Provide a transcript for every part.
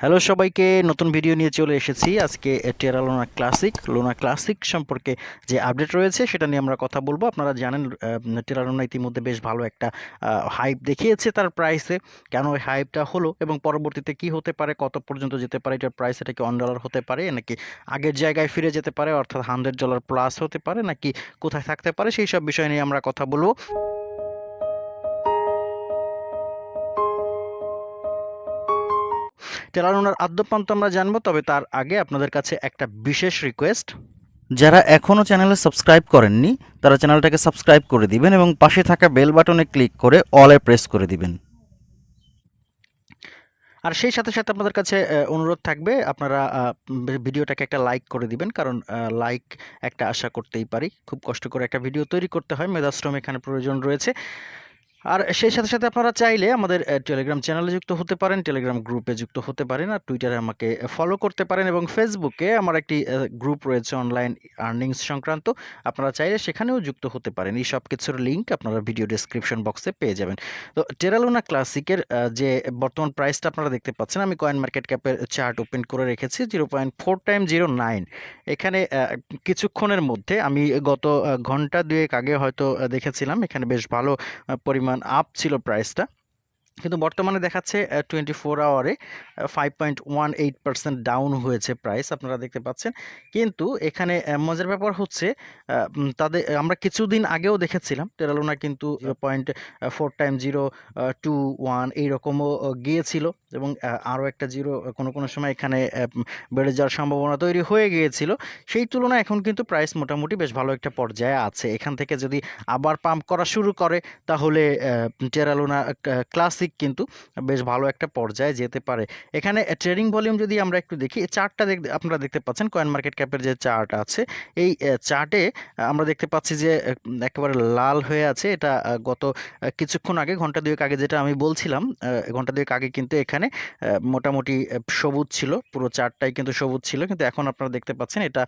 Hello সবাইকে। নতুন video নিয়ে চলে এসেছি। আজকে টেরা লোনা ক্লাসিক লোনা ক্লাসিক সম্পর্কে যে আপডেট রয়েছে, সেটা নিয়ে আমরা কথা বলব। আপনারা জানেন টেরা লোনা ইতিমধ্যে বেশ ভালো একটা হাইপ দেখিয়েছে তার প্রাইসে কেন ওই হাইপটা হলো এবং পরবর্তীতে কি হতে পারে, কত পর্যন্ত যেতে পারে, এটার প্রাইস এটা কি অন ডলার হতে পারে, নাকি আগের জায়গায় ফিরে যেতে পারে, অর্থাৎ হান্ড্রেড ডলার প্লাস হতে পারে, নাকি কোথায় থাকতে পারে, সেই সব বিষয় নিয়ে আমরা কথা বলব। টেলার আদ্যপান্ত আমরা জানব, তবে তার আগে আপনাদের কাছে একটা বিশেষ রিকোয়েস্ট যারা এখনও চ্যানেলে সাবস্ক্রাইব করেননি, তারা চ্যানেলটাকে সাবস্ক্রাইব করে দিবেন এবং পাশে থাকা বেল বাটনে ক্লিক করে অলে প্রেস করে দিবেন। আর সেই সাথে সাথে আপনাদের কাছে অনুরোধ থাকবে, আপনারা ভিডিওটাকে একটা লাইক করে দিবেন, কারণ লাইক একটা আশা করতেই পারি। খুব কষ্ট করে একটা ভিডিও তৈরি করতে হয়, মেধাশ্রম এখানে প্রয়োজন রয়েছে। আর সেই সাথে সাথে আপনারা চাইলে আমাদের টেলিগ্রাম চ্যানেলে যুক্ত হতে পারেন টেলিগ্রাম গ্রুপে যুক্ত হতে পারেন আর টুইটারে আমাকে ফলো করতে পারেন এবং ফেসবুকে আমার একটি গ্রুপ রয়েছে অনলাইন আর্নিংস সংক্রান্ত। আপনারা চাইলে সেখানেও যুক্ত হতে পারেন। এই সব কিছুর লিঙ্ক আপনারা ভিডিও ডিসক্রিপশন বক্সে পেয়ে যাবেন। তো টেরালুনা ক্লাসিকের যে বর্তমান প্রাইসটা আপনারা দেখতে পাচ্ছেন, আমি কয়েন মার্কেট ক্যাপের চার্ট ওপেন করে রেখেছি zero point four time zero nine এখানে কিছুক্ষণের মধ্যে আমি গত ঘণ্টা দুয়েক আগে হয়তো দেখেছিলাম, এখানে বেশ ভালো পরিমাণ আপ ছিল প্রাইসটা কিন্তু বর্তমানে দেখাচ্ছে twenty four আওয়ারে five point one eight percent down হয়েছে প্রাইস আপনারা দেখতে পাচ্ছেন। কিন্তু এখানে মজার ব্যাপার হচ্ছে তাদের আমরা কিছুদিন আগেও দেখেছিলাম টেরালোনা কিন্তু point four time zero two one এইরকমও গিয়েছিল এবং আরও একটা জিরো কোনো কোনো সময় এখানে বেড়ে যাওয়ার সম্ভাবনা তৈরি হয়ে গিয়েছিল। সেই তুলনায় এখন কিন্তু প্রাইস মোটামুটি বেশ ভালো একটা পর্যায়ে আছে। এখান থেকে যদি আবার পাম্প করা শুরু করে তাহলে টেরালোনা ক্লাসিক ক্লাসিক কিন্তু বেশ ভালো একটা পর্যায়ে যেতে পারে। এখানে ট্রেডিং ভলিউম যদি আমরা একটু দেখি চার্টটা দেখ, আপনারা দেখতে পাচ্ছেন কয়েন মার্কেট ক্যাপের যে চার্ট আছে, এই চার্টে আমরা দেখতে পাচ্ছি যে একেবারে লাল হয়ে আছে। এটা গত কিছুক্ষণ আগে, ঘণ্টা দুয়েক আগে যেটা আমি বলছিলাম ঘণ্টা দুয়েক আগে কিন্তু এখানে মোটামুটি সবুজ ছিল, পুরো চার্টটাই কিন্তু সবুজ ছিল। কিন্তু এখন আপনারা দেখতে পাচ্ছেন এটা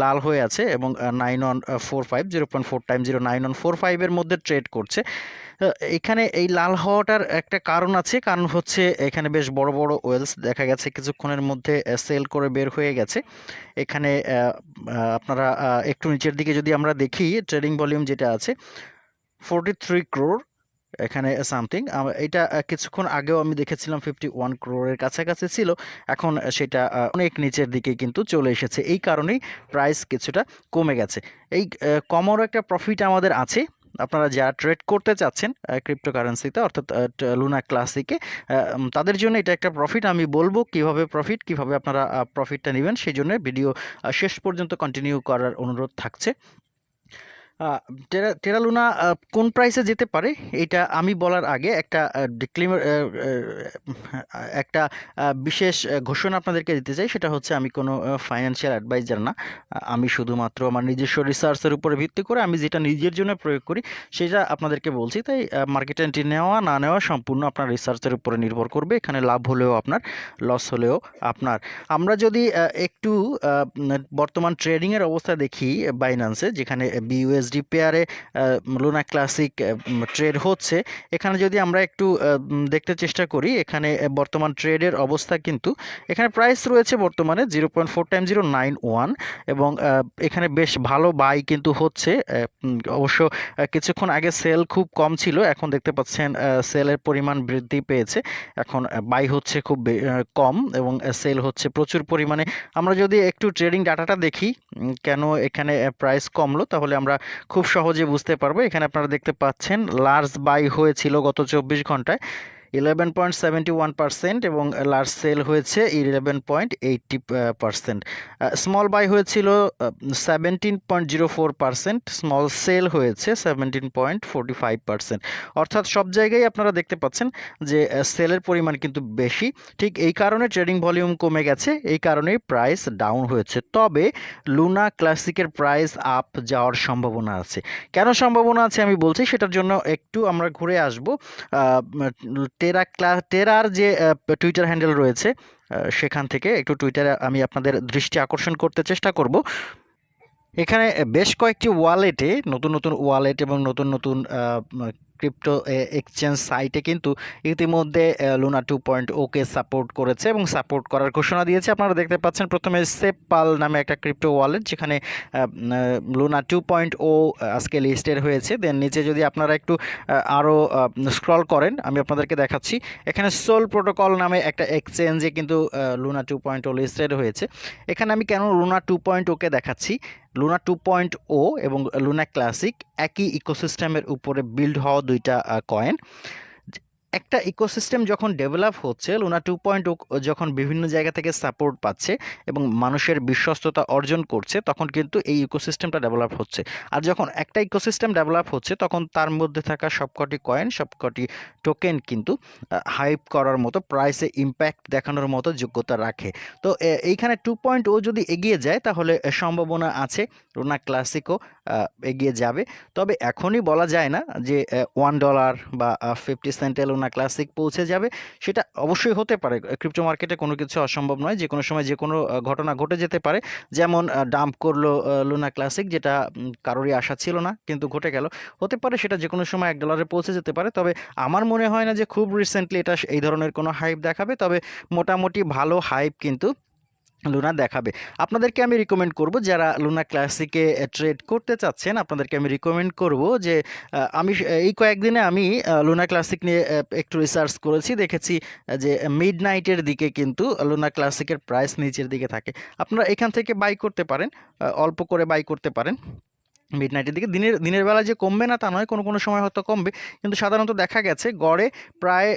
লাল হয়ে আছে এবং nine one four five zero point four time zero nine one four ফাইভের মধ্যে ট্রেড করছে। এখানে এই লাল হওয়াটার একটা কারণ আছে। কারণ হচ্ছে এখানে বেশ বড় বড় ওয়েলস দেখা গেছে। কিছুক্ষণের মধ্যে সেল করে বের হয়ে গেছে। এখানে আপনারা একটু নিচের দিকে যদি আমরা দেখি, ট্রেডিং ভলিউম যেটা আছে ফোরটি থ্রি ক্রোর এখানে সামথিং এটা কিছুক্ষণ আগেও আমি দেখেছিলাম ফিফটি ওয়ান ক্রোরের কাছাকাছি ছিল। এখন সেটা অনেক নিচের দিকে কিন্তু চলে এসেছে। এই কারণেই প্রাইস কিছুটা কমে গেছে। এই কমরও একটা প্রফিট আমাদের আছে। আপনারা যারা ট্রেড করতে চাচ্ছেন ক্রিপ্টোকারেন্সিতে অর্থাৎ লুনা ক্লাসিকে তাদের জন্য এটা একটা প্রফিট আমি বলব কীভাবে প্রফিট কীভাবে আপনারা প্রফিটটা নেবেন, সেই জন্য ভিডিও শেষ পর্যন্ত কন্টিনিউ করার অনুরোধ থাকছে। টেরা, টেরালুনা কোন প্রাইসে যেতে পারে? এটা আমি বলার আগে একটা ডিক্লেমার একটা বিশেষ ঘোষণা আপনাদেরকে দিতে চাই। সেটা হচ্ছে আমি কোনো ফাইন্যান্সিয়াল অ্যাডভাইজার না। আমি শুধুমাত্র আমার নিজস্ব রিসার্চের উপরে ভিত্তি করে আমি যেটা নিজের জন্য প্রয়োগ করি, সেটা আপনাদেরকে বলছি। তাই মার্কেট এন্ট্রি নেওয়া, না নেওয়া সম্পূর্ণ আপনার রিসার্চের উপরে নির্ভর করবে। এখানে লাভ হলেও আপনার লস হলেও আপনার। আমরা যদি একটু বর্তমান ট্রেডিংয়ের অবস্থা দেখি বাইন্যান্সে যেখানে বিইউএস ইউএসডি পেয়ারে লুনা ক্লাসিক ট্রেড হচ্ছে। এখানে যদি আমরা একটু দেখতে চেষ্টা করি, এখানে বর্তমান ট্রেডের অবস্থা কিন্তু, এখানে প্রাইস রয়েছে বর্তমানে zero point four time zero nine one এবং এখানে বেশ ভালো বাই কিন্তু হচ্ছে অবশ্য কিছুক্ষণ আগে সেল খুব কম ছিল, এখন দেখতে পাচ্ছেন সেলের পরিমাণ বৃদ্ধি পেয়েছে। এখন বাই হচ্ছে খুব কম এবং সেল হচ্ছে প্রচুর পরিমাণে। আমরা যদি একটু ট্রেডিং ডাটাটা দেখি কেন এখানে প্রাইস কমলো, তাহলে আমরা খুব সহজে বুঝতে পারব। এখানে আপনারা দেখতে পাচ্ছেন লার্জ বাই হয়েছিল গত চব্বিশ ঘন্টায়। Eleven point seventy one percent এবং লার্জ সেল হয়েছে eleven point eighty percent small buy হয়েছিল seventeen point zero four percent small sell হয়েছে seventeen point forty five percent অর্থাৎ সব জায়গায় আপনারা দেখতে পাচ্ছেন যে সেলের পরিমাণ কিন্তু বেশি। ঠিক এই কারণে ট্রেডিং ভলিউম কমে গেছে, এই কারণেই প্রাইস ডাউন হয়েছে। তবে লুনা ক্লাসিকের প্রাইস আপ যাওয়ার সম্ভাবনা আছে। কেন সম্ভাবনা আছে আমি বলছি, সেটার জন্য একটু আমরা ঘুরে আসব। টেরা ক্লাস টেরার যে টুইটার হ্যান্ডেল রয়েছে সেখান থেকে একটু টুইটারে আমি আপনাদের দৃষ্টি আকর্ষণ করতে চেষ্টা করব। এখানে বেশ কয়েকটি ওয়ালেটে নতুন নতুন ওয়ালেট এবং নতুন নতুন ক্রিপ্টো এক্সচেঞ্জ সাইটে কিন্তু ইতিমধ্যে Luna two point okay support করেছে এবং সাপোর্ট করার ঘোষণা দিয়েছে। আপনারা দেখতে পাচ্ছেন প্রথমে সেপাল নামে একটা ক্রিপ্টো ওয়ালেট যেখানে লুনা টু পয়েন্ট ও আজকে লিস্টেড হয়েছে। দেন নিচে যদি আপনারা একটু আরও স্ক্রল করেন, আমি আপনাদেরকে দেখাচ্ছি। এখানে সোল প্রোটোকল নামে একটা এক্সচেঞ্জে কিন্তু Luna two point O listed হয়েছে। এখানে আমি কেন লুনা টু পয়েন্ট ওকে দেখাচ্ছি? লুনা টু পয়েন্ট ও এবং লুনা ক্লাসিক একই ইকোসিস্টেমের উপরে বিল্ড হওয়া দুইটা কয়েন একটা ইকোসিস্টেম যখন ডেভেলপ হচ্ছে লুনা টু পয়েন্ট যখন বিভিন্ন জায়গা থেকে সাপোর্ট পাচ্ছে এবং মানুষের বিশ্বস্ততা অর্জন করছে, তখন কিন্তু এই ইকোসিস্টেমটা ডেভেলপ হচ্ছে। আর যখন একটা ইকোসিস্টেম ডেভেলপ হচ্ছে, তখন তার মধ্যে থাকা সবকটি কয়েন সবকটি টোকেন কিন্তু হাইপ করার মতো প্রাইসে ইম্প্যাক্ট দেখানোর মতো যোগ্যতা রাখে। তো এইখানে টু পয়েন্ট ও যদি এগিয়ে যায়, তাহলে সম্ভাবনা আছে রোনা ক্লাসিকও এগিয়ে যাবে। তবে এখনই বলা যায় না যে ওয়ান ডলার বা ফিফটি সেন্টেল ওনা ক্লাসিক পৌঁছে যাবে, সেটা অবশ্যই হতে পারে। ক্রিপ্টো মার্কেটে কোনো কিছু অসম্ভব নয় যে কোনো সময় যে কোনো ঘটনা ঘটে যেতে পারে। যেমন ডাম্প করল লুনা ক্লাসিক, যেটা কারোরই আশা ছিল না, কিন্তু ঘটে গেল। হতে পারে সেটা যে কোনো সময় এক ডলারে পৌঁছে যেতে পারে, তবে আমার মনে হয় না যে খুব রিসেন্টলি এটা এই ধরনের কোনো হাইপ দেখাবে। তবে মোটামুটি ভালো হাইপ কিন্তু লুনা দেখাবে। আপনাদেরকে আমি রিকমেন্ড করব, যারা লুনা ক্লাসিকে ট্রেড করতে চাচ্ছেন, আপনাদেরকে আমি রিকমেন্ড করব যে আমি এই কয়েকদিনে আমি লুনা ক্লাসিক নিয়ে একটু রিসার্চ করেছি, দেখেছি যে মিড নাইটের দিকে কিন্তু লুনা ক্লাসিকের প্রাইস নিচের দিকে থাকে। আপনারা এখান থেকে বাই করতে পারেন অল্প করে বাই করতে পারেন। মিড নাইটের দিকে। দিনের দিনের বেলা যে কমবে না তা নয়, কোনো কোনো সময় হয়তো কমবে। কিন্তু সাধারণত দেখা গেছে গড়ে প্রায়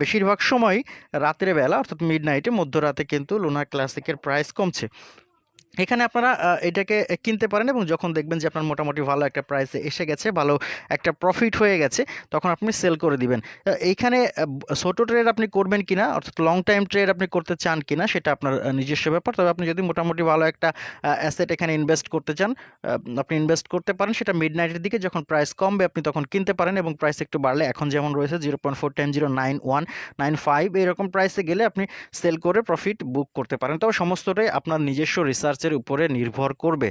বেশিরভাগ সময় রাতের বেলা, অর্থাৎ মিড নাইটে মধ্যরাতে কিন্তু লুনার ক্লাসিকের প্রাইস কমছে। এখানে আপনারা এটাকে কিনতে পারেন এবং যখন দেখবেন যে আপনার মোটামুটি ভালো একটা প্রাইসে এসে গেছে, ভালো একটা প্রফিট হয়ে গেছে, তখন আপনি সেল করে দিবেন। এইখানে ছোটো ট্রেড আপনি করবেন কিনা, অর্থাৎ লং টাইম ট্রেড আপনি করতে চান কিনা, সেটা আপনার নিজস্ব ব্যাপার। তবে আপনি যদি মোটামুটি ভালো একটা অ্যাসেট এখানে ইনভেস্ট করতে চান আপনি ইনভেস্ট করতে পারেন, সেটা মিড নাইটের দিকে যখন প্রাইস কমবে, আপনি তখন কিনতে পারেন এবং প্রাইস একটু বাড়লে, এখন যেমন রয়েছে zero point four ten zero nine one nine five এরকম প্রাইসে গেলে আপনি সেল করে প্রফিট বুক করতে পারেন। তবে সমস্তটাই আপনার নিজস্ব রিসার্চ গাছের উপরে নির্ভর করবে।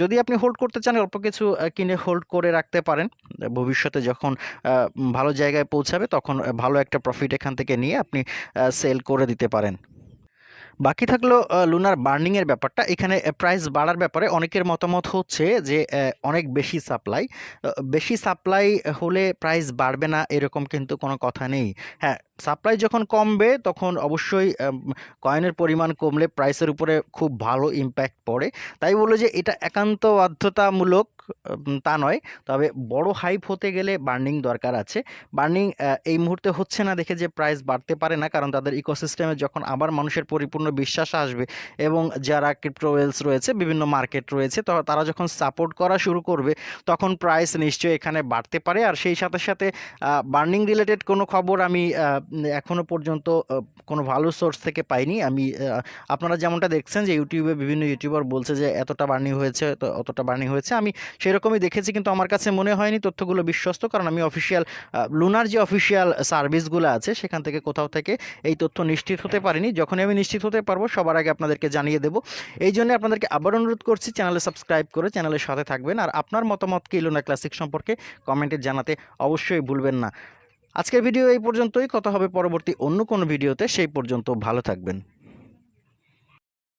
যদি আপনি হোল্ড করতে চান, অল্প কিছু কিনে হোল্ড করে রাখতে পারেন। ভবিষ্যতে যখন ভালো জায়গায় পৌঁছাবে, তখন ভালো একটা প্রফিট এখান থেকে নিয়ে আপনি সেল করে দিতে পারেন। বাকি থাকল লুনার বার্নিংয়ের ব্যাপারটা। এখানে প্রাইস বাড়ার ব্যাপারে অনেকের মতামত হচ্ছে যে অনেক বেশি সাপ্লাই বেশি সাপ্লাই হলে প্রাইস বাড়বে না, এরকম কিন্তু কোনো কথা নেই। হ্যাঁ সাপ্লাই যখন কমবে, তখন অবশ্যই কয়েনের পরিমাণ কমলে প্রাইসের উপরে খুব ভালো ইম্প্যাক্ট পড়ে। তাই বলে যে, এটা একান্ত বাধ্যতামূলক তা নয়। তবে বড় হাইপ হতে গেলে বার্নিং দরকার আছে। বার্নিং এই মুহূর্তে হচ্ছে না দেখে যে প্রাইস বাড়তে পারে না, কারণ তাদের ইকোসিস্টেমে যখন আবার মানুষের পরিপূর্ণ বিশ্বাস আসবে এবং যারা ক্রিপ্টোওয়েলস রয়েছে, বিভিন্ন মার্কেট রয়েছে, তো, তারা যখন সাপোর্ট করা শুরু করবে, তখন প্রাইস নিশ্চয়ই এখানে বাড়তে পারে। আর সেই সাথে সাথে বার্নিং রিলেটেড কোনো খবর আমি এখনও পর্যন্ত কোনো ভালো সোর্স থেকে পাইনি। আমি আপনারা যেমনটা দেখছেন যে ইউটিউবে বিভিন্ন ইউটিউবার বলছে যে, এতটা বার্নিং হয়েছে তো অতটা বার্নিং হয়েছে। আমি সেরকমই দেখেছি কিন্তু আমার কাছে মনে হয়নি তথ্যগুলো বিশ্বস্ত কারণ আমি অফিসিয়াল লুনার যে অফিসিয়াল সার্ভিসগুলো আছে সেখান থেকে কোথাও থেকে এই তথ্য নিশ্চিত হতে পারিনি। যখনই আমি নিশ্চিত হতে পারব সবার আগে আপনাদেরকে জানিয়ে দেবো। এই জন্য আপনাদেরকে আবার অনুরোধ করছি চ্যানেলে সাবস্ক্রাইব করে চ্যানেলের সাথে থাকবেন। আর আপনার মতামত কি লুনা ক্লাসিক সম্পর্কে কমেন্টে জানাতে অবশ্যই ভুলবেন না। আজকের ভিডিও এই পর্যন্তই। কথা হবে পরবর্তী অন্য কোনো ভিডিওতে। সেই পর্যন্ত ভালো থাকবেন।